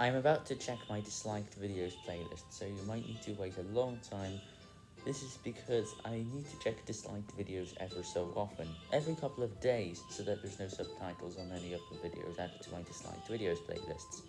I'm about to check my disliked videos playlist, so you might need to wait a long time. This is because I need to check disliked videos ever so often, every couple of days, so that there's no subtitles on any of the videos added to my disliked videos playlists.